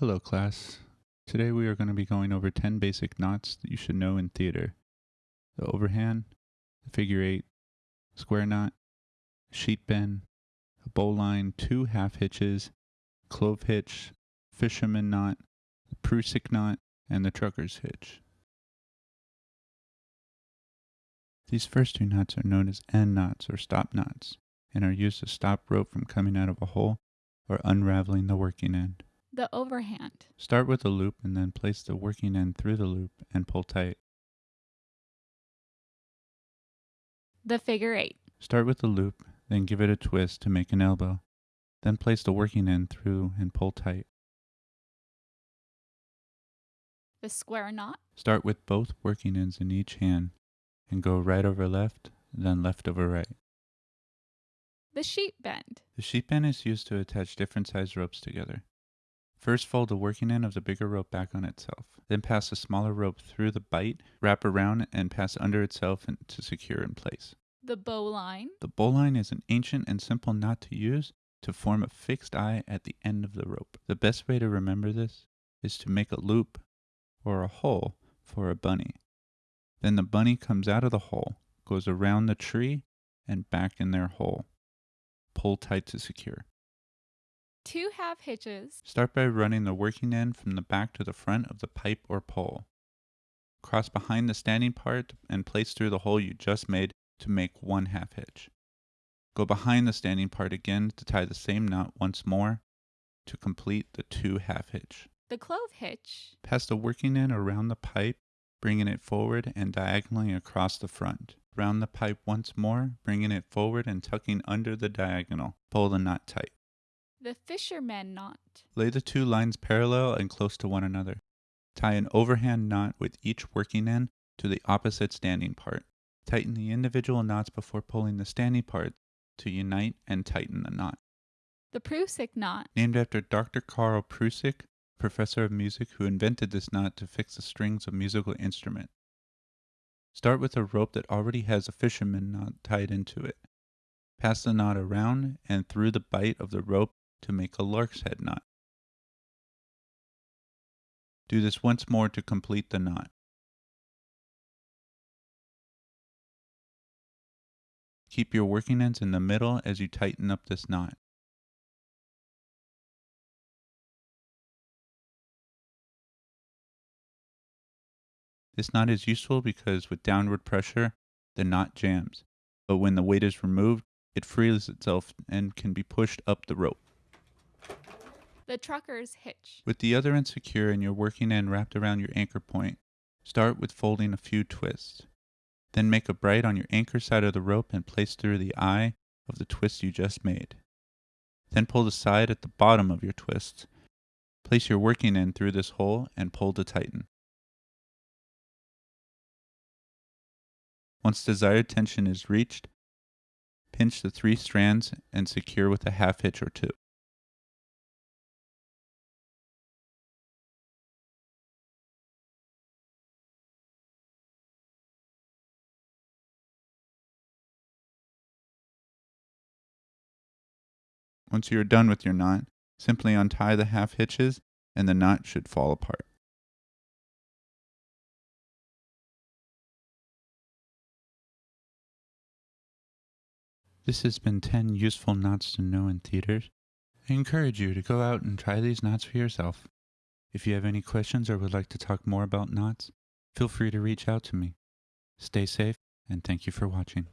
Hello class. Today we are going to be going over 10 basic knots that you should know in theater. The overhand, the figure eight, square knot, sheet bend, a bowline, two half hitches, clove hitch, fisherman knot, the Prusik knot, and the trucker's hitch. These first two knots are known as end knots or stop knots and are used to stop rope from coming out of a hole or unraveling the working end. The overhand. Start with a loop and then place the working end through the loop and pull tight. The figure eight. Start with the loop, then give it a twist to make an elbow. Then place the working end through and pull tight. The square knot. Start with both working ends in each hand and go right over left, then left over right. The sheet bend. The sheet bend is used to attach different size ropes together. First fold the working end of the bigger rope back on itself. Then pass the smaller rope through the bight, wrap around, and pass under itself to secure in place. The bowline. The bowline is an ancient and simple knot to use to form a fixed eye at the end of the rope. The best way to remember this is to make a loop or a hole for a bunny. Then the bunny comes out of the hole, goes around the tree, and back in their hole. Pull tight to secure. Two half hitches. Start by running the working end from the back to the front of the pipe or pole. Cross behind the standing part and place through the hole you just made to make one half hitch. Go behind the standing part again to tie the same knot once more to complete the two half hitch. The clove hitch. Pass the working end around the pipe, bringing it forward and diagonally across the front. Round the pipe once more, bringing it forward and tucking under the diagonal. Pull the knot tight. The fisherman knot. Lay the two lines parallel and close to one another. Tie an overhand knot with each working end to the opposite standing part. Tighten the individual knots before pulling the standing part to unite and tighten the knot. The Prusik knot. Named after Dr. Karl Prusik, professor of music who invented this knot to fix the strings of musical instrument. Start with a rope that already has a fisherman knot tied into it. Pass the knot around and through the bight of the rope to make a lark's head knot. Do this once more to complete the knot. Keep your working ends in the middle as you tighten up this knot. This knot is useful because with downward pressure, the knot jams, but when the weight is removed, it frees itself and can be pushed up the rope. The trucker's hitch. With the other end secure and your working end wrapped around your anchor point, start with folding a few twists. Then make a bight on your anchor side of the rope and place through the eye of the twist you just made. Then pull the side at the bottom of your twist. Place your working end through this hole and pull to tighten. Once desired tension is reached, pinch the three strands and secure with a half hitch or two. Once you are done with your knot, simply untie the half hitches and the knot should fall apart. This has been 10 useful knots to know in theaters. I encourage you to go out and try these knots for yourself. If you have any questions or would like to talk more about knots, feel free to reach out to me. Stay safe and thank you for watching.